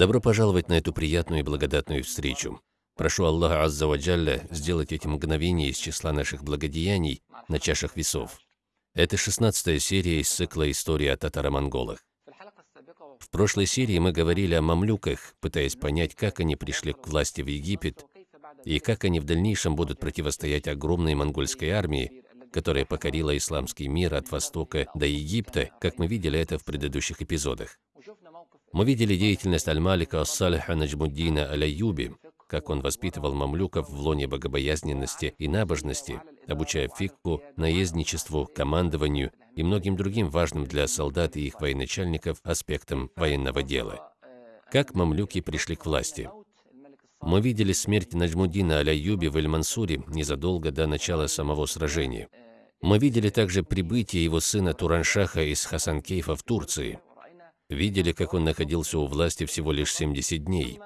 Добро пожаловать на эту приятную и благодатную встречу. Прошу Аллаха Азза Ваджалля сделать эти мгновения из числа наших благодеяний на чашах весов. Это шестнадцатая серия из цикла «История о татаро-монголах». В прошлой серии мы говорили о мамлюках, пытаясь понять, как они пришли к власти в Египет и как они в дальнейшем будут противостоять огромной монгольской армии, которая покорила исламский мир от Востока до Египта, как мы видели это в предыдущих эпизодах. Мы видели деятельность Аль-Малика Ас-Салиха Наджмуддина Аль-Аюби, как он воспитывал мамлюков в лоне богобоязненности и набожности, обучая фикку, наездничеству, командованию и многим другим важным для солдат и их военачальников аспектам военного дела. Как мамлюки пришли к власти? Мы видели смерть Наджмуддина Аль-Аюби в Эль-Мансуре незадолго до начала самого сражения. Мы видели также прибытие его сына Тураншаха из Хасанкейфа в Турции – видели, как он находился у власти всего лишь 70 дней.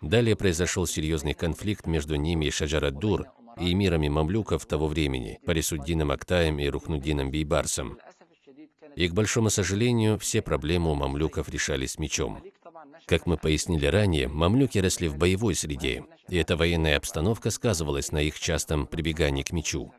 Далее произошел серьезный конфликт между ними и Шаджарад-Дур и эмирами мамлюков того времени, Парисуддином Актаем и Рухнуддином Бейбарсом. И, к большому сожалению, все проблемы у мамлюков решались мечом. Как мы пояснили ранее, мамлюки росли в боевой среде, и эта военная обстановка сказывалась на их частом прибегании к мечу.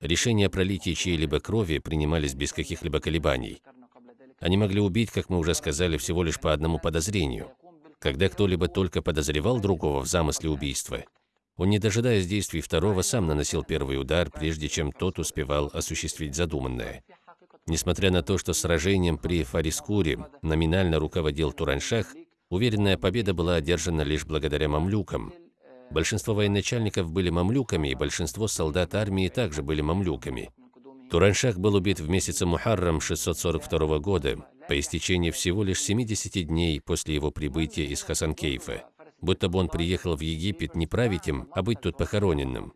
Решения о пролитии чьей-либо крови принимались без каких-либо колебаний. Они могли убить, как мы уже сказали, всего лишь по одному подозрению. Когда кто-либо только подозревал другого в замысле убийства, он, не дожидаясь действий второго, сам наносил первый удар, прежде чем тот успевал осуществить задуманное. Несмотря на то, что сражением при Фарискуре номинально руководил Тураншах, уверенная победа была одержана лишь благодаря мамлюкам. Большинство военачальников были мамлюками, и большинство солдат армии также были мамлюками. Тураншах был убит в месяце Мухаррам 642 года, по истечении всего лишь 70 дней после его прибытия из Хасанкейфа, будто бы он приехал в Египет не править им, а быть тут похороненным.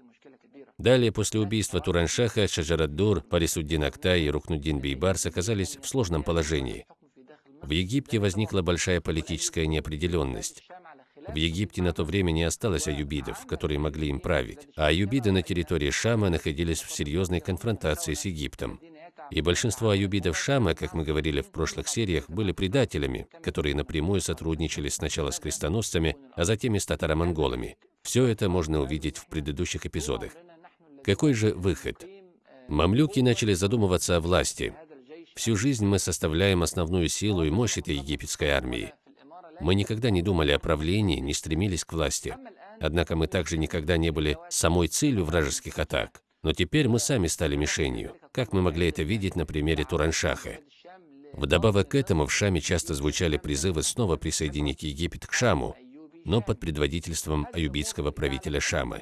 Далее, после убийства Тураншаха, Шаджараддур, Парисуддин Актай и Рухнуддин Бейбарс оказались в сложном положении. В Египте возникла большая политическая неопределенность. В Египте на то время не осталось аюбидов, которые могли им править, а аюбиды на территории Шама находились в серьезной конфронтации с Египтом. И большинство аюбидов Шама, как мы говорили в прошлых сериях, были предателями, которые напрямую сотрудничали сначала с крестоносцами, а затем и с татаро-монголами. Все это можно увидеть в предыдущих эпизодах. Какой же выход? Мамлюки начали задумываться о власти. Всю жизнь мы составляем основную силу и мощь этой египетской армии. Мы никогда не думали о правлении, не стремились к власти. Однако мы также никогда не были самой целью вражеских атак. Но теперь мы сами стали мишенью, как мы могли это видеть на примере Тураншаха. Вдобавок к этому в Шаме часто звучали призывы снова присоединить Египет к Шаму, но под предводительством аюбитского правителя Шама.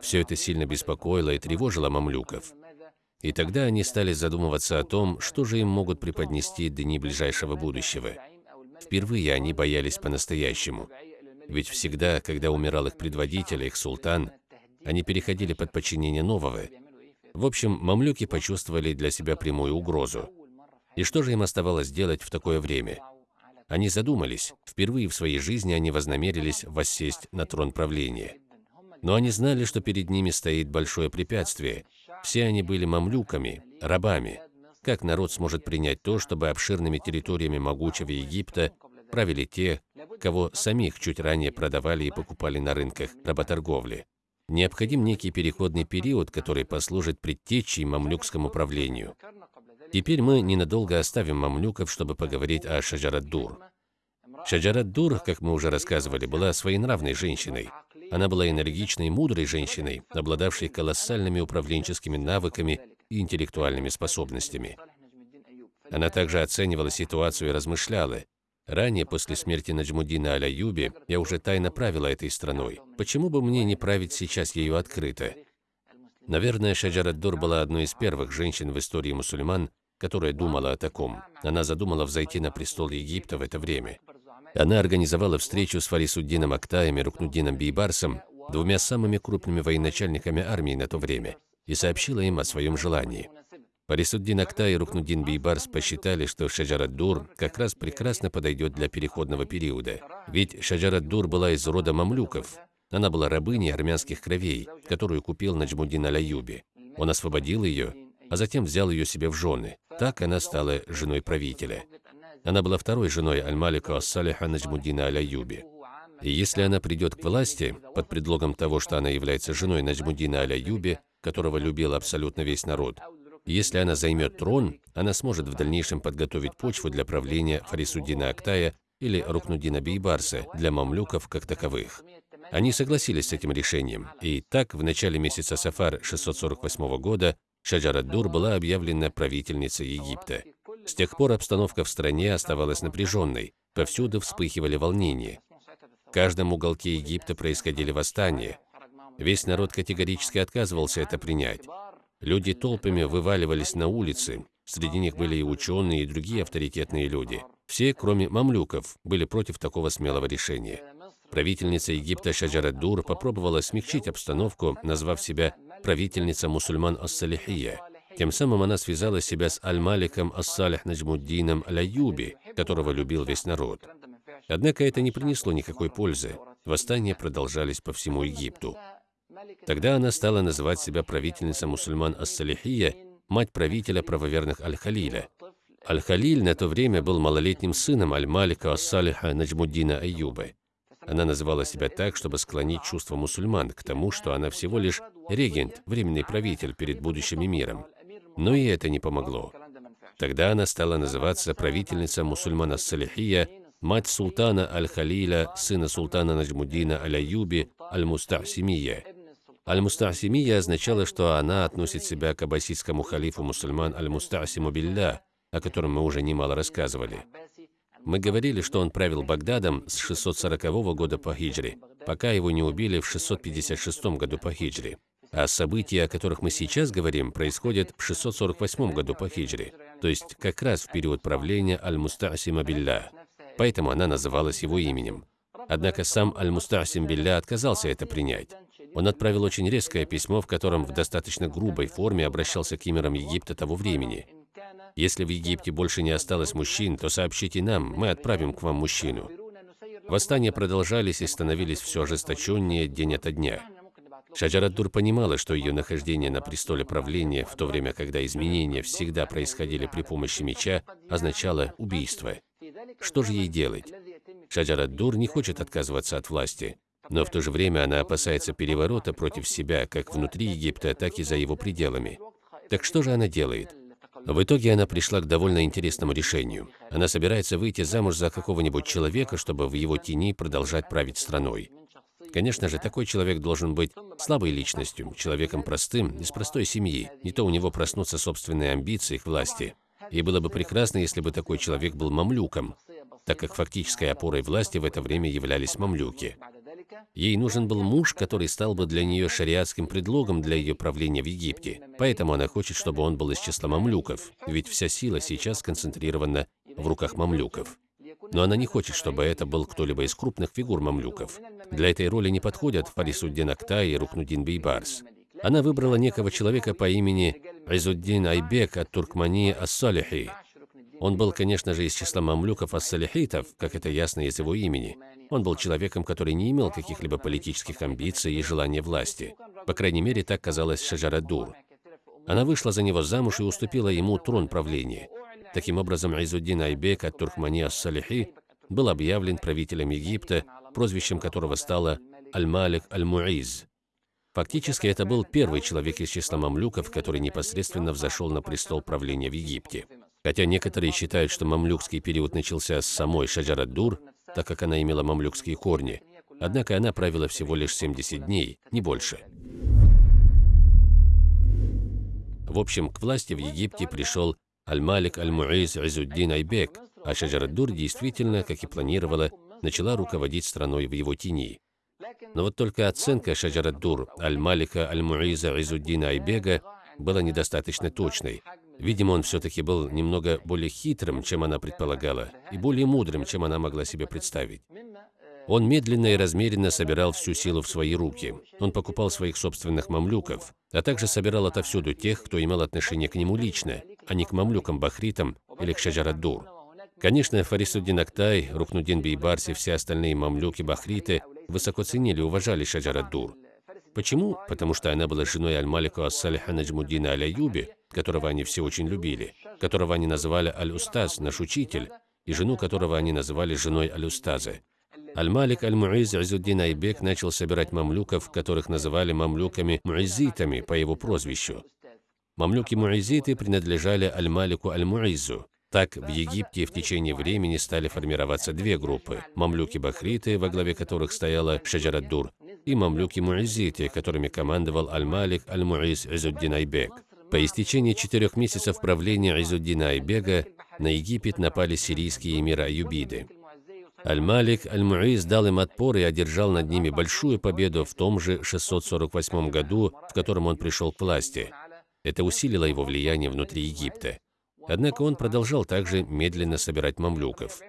Все это сильно беспокоило и тревожило мамлюков. И тогда они стали задумываться о том, что же им могут преподнести дни ближайшего будущего. Впервые они боялись по-настоящему. Ведь всегда, когда умирал их предводитель, их султан, они переходили под подчинение нового. В общем, мамлюки почувствовали для себя прямую угрозу. И что же им оставалось делать в такое время? Они задумались. Впервые в своей жизни они вознамерились воссесть на трон правления. Но они знали, что перед ними стоит большое препятствие. Все они были мамлюками, рабами. Как народ сможет принять то, чтобы обширными территориями могучего Египта правили те, кого самих чуть ранее продавали и покупали на рынках работорговли? Необходим некий переходный период, который послужит предтечей мамлюкскому правлению. Теперь мы ненадолго оставим мамлюков, чтобы поговорить о Шаджарад-Дур. Шаджарад-Дур, как мы уже рассказывали, была своенравной женщиной. Она была энергичной мудрой женщиной, обладавшей колоссальными управленческими навыками и интеллектуальными способностями. Она также оценивала ситуацию и размышляла. Ранее, после смерти Наджмудина Аль-Аюби, я уже тайно правила этой страной. Почему бы мне не править сейчас ею открыто? Наверное, Шаджарад-Дур была одной из первых женщин в истории мусульман, которая думала о таком. Она задумала взойти на престол Египта в это время. Она организовала встречу с Фарисуддином Актаем и Рукнуддином Бейбарсом, двумя самыми крупными военачальниками армии на то время и сообщила им о своем желании. Парисуддин Акта и Рухнуддин Бейбарс посчитали, что Шаджарад-Дур как раз прекрасно подойдет для переходного периода. Ведь Шаджарад-Дур была из рода мамлюков. Она была рабыней армянских кровей, которую купил Наджмуддин Аль-Аюби. Он освободил ее, а затем взял ее себе в жены. Так она стала женой правителя. Она была второй женой Аль-Малика Ас-Салиха Наджмуддина Аль-Аюби. И если она придет к власти, под предлогом того, что она является женой Наджмуддина Аль-Аюби, которого любил абсолютно весь народ, если она займет трон, она сможет в дальнейшем подготовить почву для правления Фарисуддина Актая или Рукнуддина Бейбарса для мамлюков как таковых. Они согласились с этим решением, и так в начале месяца Сафар 648 года Шаджарад-Дур была объявлена правительницей Египта. С тех пор обстановка в стране оставалась напряженной, повсюду вспыхивали волнения. В каждом уголке Египта происходили восстания. Весь народ категорически отказывался это принять. Люди толпами вываливались на улицы, среди них были и ученые, и другие авторитетные люди. Все, кроме мамлюков, были против такого смелого решения. Правительница Египта Шаджарад-Дур попробовала смягчить обстановку, назвав себя правительница мусульман Ас-Салихия. Тем самым она связала себя с Аль-Маликом Ас-Салих Наджмуддином Аль-Аюби, которого любил весь народ. Однако это не принесло никакой пользы. Восстания продолжались по всему Египту. Тогда она стала называть себя правительницей мусульман Ас-Салихия, мать правителя правоверных Аль-Халиля. Аль-Халиль на то время был малолетним сыном Аль-Малика Ас-Салиха Наджмуддина Аюба. Она называла себя так, чтобы склонить чувства мусульман к тому, что она всего лишь регент, временный правитель перед будущим миром. Но и это не помогло. Тогда она стала называться правительница мусульмана Салихия, мать султана Аль-Халиля, сына султана Наджмуддина Аль-Аюби, Аль-Мустахсимия. Аль-Мустахсимия означало, что она относит себя к аббасидскому халифу мусульман Аль-Мустахсиму Билля, о котором мы уже немало рассказывали. Мы говорили, что он правил Багдадом с 640 года по хиджре, пока его не убили в 656 году по хиджре. А события, о которых мы сейчас говорим, происходят в 648 году по хиджре, то есть как раз в период правления Аль-Мустасима Билля. Поэтому она называлась его именем. Однако сам Аль-Мустасим Билля отказался это принять. Он отправил очень резкое письмо, в котором в достаточно грубой форме обращался к эмирам Египта того времени. Если в Египте больше не осталось мужчин, то сообщите нам, мы отправим к вам мужчину. Восстания продолжались и становились все ожесточеннее день ото дня. Шаджараддур понимала, что ее нахождение на престоле правления, в то время, когда изменения всегда происходили при помощи меча, означало убийство. Что же ей делать? Шаджараддур не хочет отказываться от власти, но в то же время она опасается переворота против себя как внутри Египта, так и за его пределами. Так что же она делает? В итоге она пришла к довольно интересному решению. Она собирается выйти замуж за какого-нибудь человека, чтобы в его тени продолжать править страной. Конечно же, такой человек должен быть слабой личностью, человеком простым, из простой семьи. Не то у него проснутся собственные амбиции к власти. И было бы прекрасно, если бы такой человек был мамлюком, так как фактической опорой власти в это время являлись мамлюки. Ей нужен был муж, который стал бы для нее шариатским предлогом для ее правления в Египте. Поэтому она хочет, чтобы он был из числа мамлюков, ведь вся сила сейчас сконцентрирована в руках мамлюков. Но она не хочет, чтобы это был кто-либо из крупных фигур мамлюков. Для этой роли не подходят Фарисуддин Актай и Рукнудин Бейбарс. Она выбрала некого человека по имени Айзуддин Айбек от Туркмании Ас-Салихи. Он был, конечно же, из числа мамлюков ас-салихитов, как это ясно из его имени. Он был человеком, который не имел каких-либо политических амбиций и желания власти. По крайней мере, так казалось Шаджарадур. Она вышла за него замуж и уступила ему трон правления. Таким образом, Айзуддин Айбек от Туркмани ас-Салихи был объявлен правителем Египта, прозвищем которого стало Аль-Малик Аль-Муиз. Фактически, это был первый человек из числа мамлюков, который непосредственно взошел на престол правления в Египте. Хотя некоторые считают, что мамлюкский период начался с самой Шаджарад-Дур, так как она имела мамлюкские корни. Однако она правила всего лишь 70 дней, не больше. В общем, к власти в Египте пришел Аль-Малик Аль-Муиз Изуддин Айбек, а Шаджарад-Дур действительно, как и планировала, начала руководить страной в его тени. Но вот только оценка Шаджарад-Дур Аль-Малика Аль-Муиза Изуддина Айбега была недостаточно точной, Видимо, он все-таки был немного более хитрым, чем она предполагала, и более мудрым, чем она могла себе представить. Он медленно и размеренно собирал всю силу в свои руки. Он покупал своих собственных мамлюков, а также собирал отовсюду тех, кто имел отношение к нему лично, а не к мамлюкам-бахритам или к Шаджараддур. Конечно, Фарисуддин Актай, Рухнуддин Бейбарс и все остальные мамлюки-бахриты высоко ценили и уважали Шаджараддур. Почему? Потому что она была женой Аль-Малика Ас-Салиха Наджмуддина Аль-Аюби, которого они все очень любили, которого они называли Аль-Устаз, наш учитель, и жену которого они называли женой Алюстазы. Аль-Малик Аль-Муиз Изуддин Айбек начал собирать мамлюков, которых называли мамлюками-муизитами по его прозвищу. Мамлюки-муизиты принадлежали Аль-Малику Аль-Муизу. Так, в Египте в течение времени стали формироваться две группы – мамлюки-бахриты, во главе которых стояла Шаджараддур, и мамлюки-муизиты, которыми командовал Аль-Малик Аль-Муиз Изуддин Айбек. По истечении четырех месяцев правления Изуддина Айбега на Египет напали сирийские эмиры Аюбиды. Аль-Малик Аль-Муиз дал им отпор и одержал над ними большую победу в том же 648 году, в котором он пришел к власти. Это усилило его влияние внутри Египта. Однако он продолжал также медленно собирать мамлюков.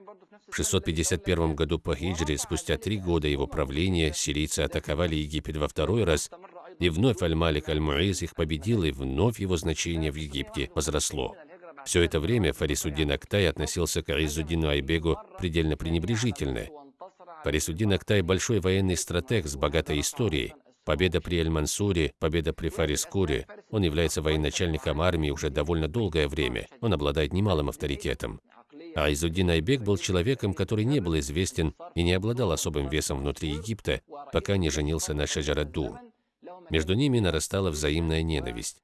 В 651 году по хиджре, спустя три года его правления, сирийцы атаковали Египет во второй раз, и вновь Аль-Малик Аль-Муиз их победил, и вновь его значение в Египте возросло. Все это время Фарисуддин Актай относился к Аизуддину Айбегу предельно пренебрежительно. Фарисуддин Актай – большой военный стратег с богатой историей. Победа при Эль-Мансуре, победа при Фарискуре. Он является военачальником армии уже довольно долгое время. Он обладает немалым авторитетом. А Изуддин Айбек был человеком, который не был известен и не обладал особым весом внутри Египта, пока не женился на Шаджарадду. Между ними нарастала взаимная ненависть.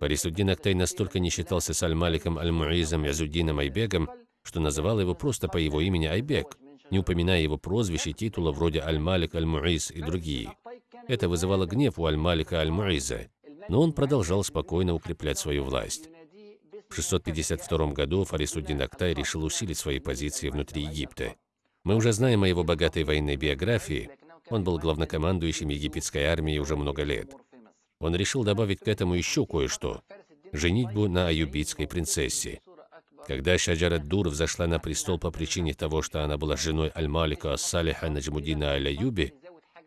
Фарисуддин Актай настолько не считался с Аль-Маликом Аль-Муизом Язуддином Айбегом, что называл его просто по его имени Айбек, не упоминая его прозвищ и титула вроде Аль-Малик Аль-Муиз и другие. Это вызывало гнев у Аль-Малика Аль-Муиза, но он продолжал спокойно укреплять свою власть. В 652 году Фарисуддин Актай решил усилить свои позиции внутри Египта. Мы уже знаем о его богатой военной биографии. Он был главнокомандующим египетской армией уже много лет он решил добавить к этому еще кое-что – женитьбу на аюбитской принцессе. Когда Шаджарат Дур взошла на престол по причине того, что она была женой Аль-Малика Ас-Салиха Наджмудина Аль-Аюби,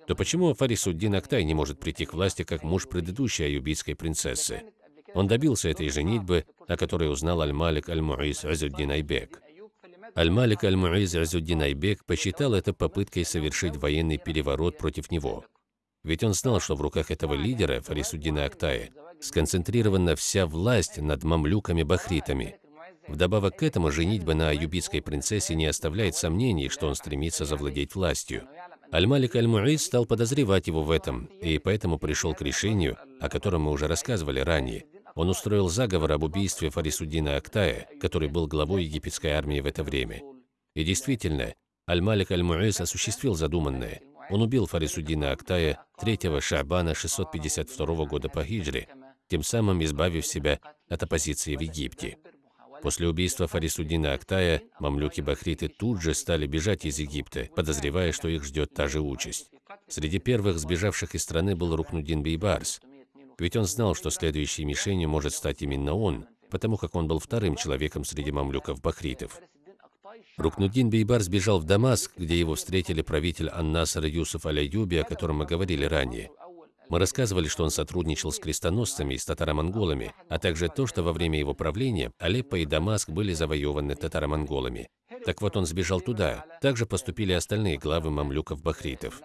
то почему Фарисуддин Актай не может прийти к власти как муж предыдущей аюбитской принцессы? Он добился этой женитьбы, о которой узнал Аль-Малик Аль-Муиз Азуддин Айбек. Аль-Малик Аль-Муиз Азуддин Айбек посчитал это попыткой совершить военный переворот против него. Ведь он знал, что в руках этого лидера, Фарисуддина Актая, сконцентрирована вся власть над мамлюками-бахритами. Вдобавок к этому, женитьба на аюбитской принцессе не оставляет сомнений, что он стремится завладеть властью. Аль-Малик Аль-Муиз стал подозревать его в этом, и поэтому пришел к решению, о котором мы уже рассказывали ранее. Он устроил заговор об убийстве Фарисуддина Актая, который был главой египетской армии в это время. И действительно, Аль-Малик Аль-Муиз осуществил задуманное. Он убил Фарисуддина Актая 3 Шабана 652 года по хиджре, тем самым избавив себя от оппозиции в Египте. После убийства Фарисуддина Актая мамлюки-бахриты тут же стали бежать из Египта, подозревая, что их ждет та же участь. Среди первых сбежавших из страны был Рукнудин Бейбарс, ведь он знал, что следующей мишенью может стать именно он, потому как он был вторым человеком среди мамлюков-бахритов. Рукнудин Бейбар сбежал в Дамаск, где его встретили правитель Ан-Наср Юсуф Аляюби, о котором мы говорили ранее. Мы рассказывали, что он сотрудничал с крестоносцами и с татаро-монголами, а также то, что во время его правления Алеппо и Дамаск были завоеваны татаро-монголами. Так вот, он сбежал туда. Также поступили остальные главы мамлюков-бахритов.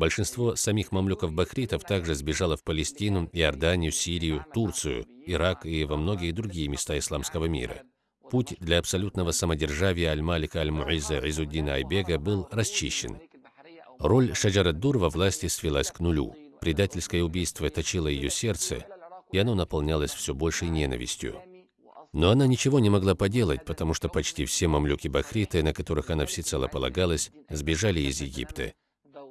Большинство самих мамлюков-бахритов также сбежало в Палестину, Иорданию, Сирию, Турцию, Ирак и во многие другие места исламского мира. Путь для абсолютного самодержавия Аль-Малика Аль-Муиза Изуддина Айбега был расчищен. Роль Шаджараддур во власти свелась к нулю. Предательское убийство точило ее сердце, и оно наполнялось все большей ненавистью. Но она ничего не могла поделать, потому что почти все мамлюки-бахриты, на которых она всецело полагалась, сбежали из Египта.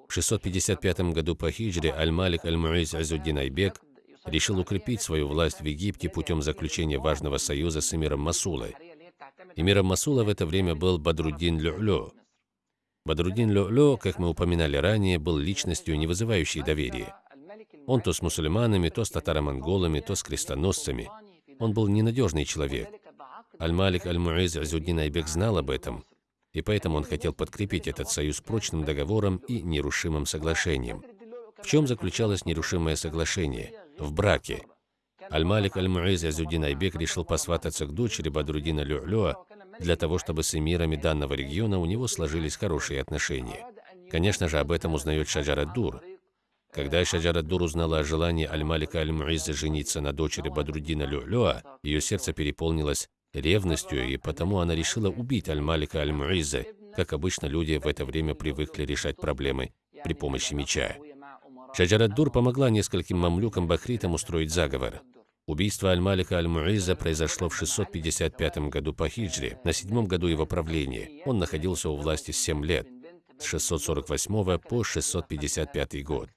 В 655 году по хиджре Аль-Малик Аль-Муиз Азуддин Айбек решил укрепить свою власть в Египте путем заключения важного союза с эмиром Масулой. Эмиром Масула в это время был Бадруддин Лю'лю. Бадруддин Лю'лю, как мы упоминали ранее, был личностью, не вызывающей доверия. Он то с мусульманами, то с татаро-монголами, то с крестоносцами. Он был ненадежный человек. Аль-Малик Аль-Муиз Азуддин Айбек знал об этом, и поэтому он хотел подкрепить этот союз прочным договором и нерушимым соглашением. В чем заключалось нерушимое соглашение? В браке. Аль-Малик Аль-Муиз Азуддин Айбек решил посвататься к дочери Бадрудина Лю'люа для того, чтобы с эмирами данного региона у него сложились хорошие отношения. Конечно же, об этом узнает Шаджар-ад-Дур. Когда Шаджар-ад-Дур узнала о желании Аль-Малика Аль-Муиза жениться на дочери Бадрудина Лю'люа, ее сердце переполнилось ревностью, и потому она решила убить Аль-Малика Аль-Муиза, как обычно люди в это время привыкли решать проблемы при помощи меча. Шаджараддур помогла нескольким мамлюкам-бахритам устроить заговор. Убийство Аль-Малика Аль-Муиза произошло в 655 году по хиджре, на седьмом году его правления. Он находился у власти 7 лет, с 648 по 655 год.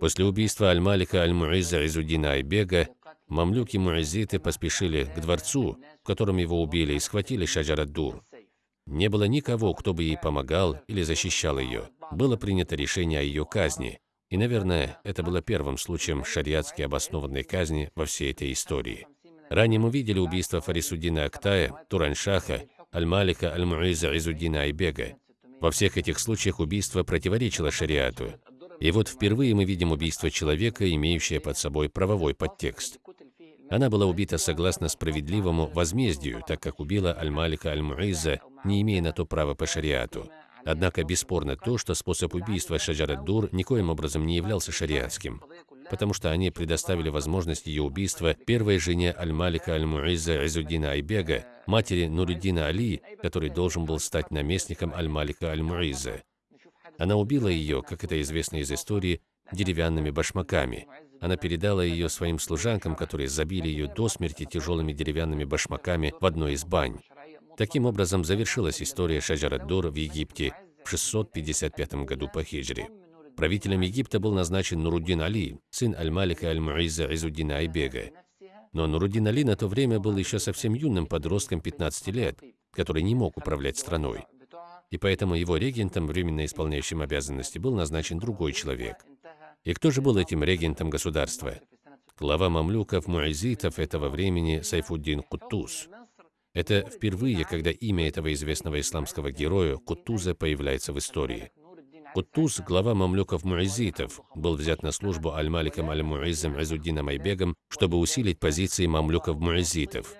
После убийства Аль-Малика Аль-Муиза Изудина Айбега, мамлюки-муизиты поспешили к дворцу, в котором его убили, и схватили Шаджараддур. Не было никого, кто бы ей помогал или защищал ее. Было принято решение о ее казни, и, наверное, это было первым случаем шариатски обоснованной казни во всей этой истории. Ранее мы видели убийство Фарисуддина Актая, Тураншаха, Аль-Малика Аль-Муиза Изуддина Айбега. Во всех этих случаях убийство противоречило шариату. И вот впервые мы видим убийство человека, имеющее под собой правовой подтекст. Она была убита согласно справедливому возмездию, так как убила Аль-Малика Аль-Муиза, не имея на то права по шариату. Однако бесспорно то, что способ убийства Шаджарат-Дур никоим образом не являлся шариатским, потому что они предоставили возможность ее убийства первой жене Аль-Малика Аль-Муиза Изуддина Айбега, матери Нуриддина Али, который должен был стать наместником Аль-Малика Аль-Муиза. Она убила ее, как это известно из истории, деревянными башмаками. Она передала ее своим служанкам, которые забили ее до смерти тяжелыми деревянными башмаками в одной из бань. Таким образом завершилась история Шаджарад-Дур в Египте в 655 году по хиджре. Правителем Египта был назначен Нуруддин Али, сын Аль-Малика Аль-Муиза Изуддина Айбега. Но Нуруддин Али на то время был еще совсем юным подростком 15 лет, который не мог управлять страной. И поэтому его регентом, временно исполняющим обязанности, был назначен другой человек. И кто же был этим регентом государства? Глава мамлюков, муайзитов этого времени Сайфуддин Куттуз. Это впервые, когда имя этого известного исламского героя Кутуза появляется в истории. Кутуз, глава мамлюков-муизитов, был взят на службу Аль-Маликом Аль-Муизом Изуддином Айбегом, чтобы усилить позиции мамлюков-муизитов.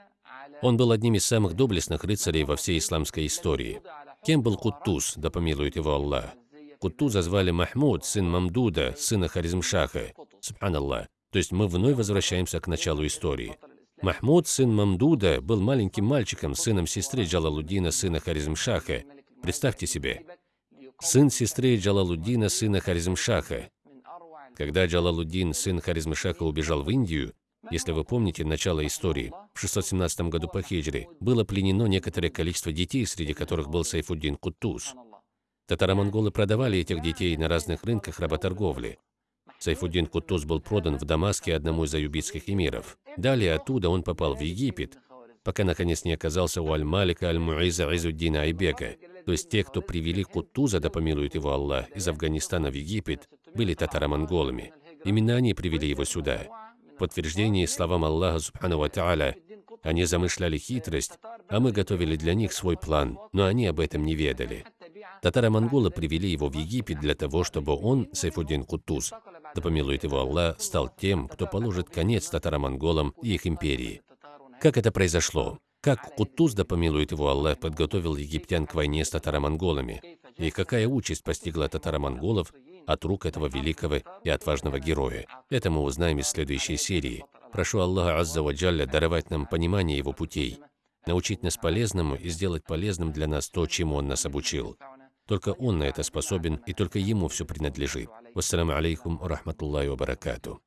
Он был одним из самых доблестных рыцарей во всей исламской истории. Кем был Кутуз, да помилует его Аллах? Кутуза звали Махмуд, сын Мамдуда, сына Харизмшаха. Субханаллах. То есть мы вновь возвращаемся к началу истории. Махмуд, сын Мамдуда, был маленьким мальчиком, сыном сестры Джалалуддина, сына Харизмшаха. Представьте себе, сын сестры Джалалуддина, сына Харизмшаха. Когда Джалалуддин, сын Харизмшаха, убежал в Индию, если вы помните начало истории, в 617 году по хиджре было пленено некоторое количество детей, среди которых был Сайфуддин Куттуз. Татаро-монголы продавали этих детей на разных рынках работорговли. Сайфуддин Кутуз был продан в Дамаске одному из аюбитских эмиров. Далее оттуда он попал в Египет, пока наконец не оказался у Аль-Малика Аль-Муиза Изуддина Айбека. То есть те, кто привели Кутуза, да помилует его Аллах, из Афганистана в Египет, были татаро-монголами. Именно они привели его сюда. В подтверждение словам Аллаха Субхану Ва они замышляли хитрость, а мы готовили для них свой план, но они об этом не ведали. Татаро-монголы привели его в Египет для того, чтобы он, Сайфуддин Кутуз, да помилует его Аллах, стал тем, кто положит конец татаро-монголам и их империи. Как это произошло? Как Кутуз, да помилует его Аллах, подготовил египтян к войне с татаро-монголами? И какая участь постигла татаро-монголов от рук этого великого и отважного героя? Это мы узнаем из следующей серии. Прошу Аллаха Азза Ваджалля даровать нам понимание его путей, научить нас полезному и сделать полезным для нас то, чему он нас обучил. Только он на это способен, и только ему все принадлежит. Вассаламу алейкум рахматуллахи баракату.